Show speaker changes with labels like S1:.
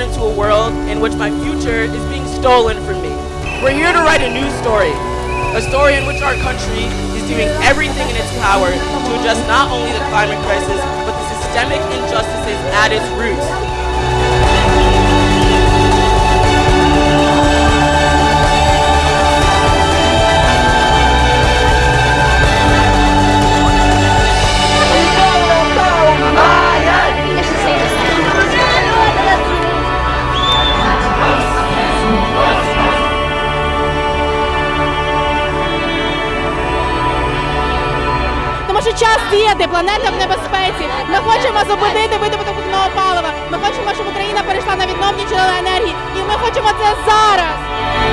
S1: in which my future is being stolen from me. We're here to write a new story, a story in which our country is doing everything in its power to address not only the climate crisis, but the systemic injustices at its roots.
S2: Що час діяти, планета в небезпеці. Ми хочемо зупинити видобуток вугільного палива. Ми хочемо, щоб Україна перейшла на відновні джерела енергії. І ми хочемо це зараз.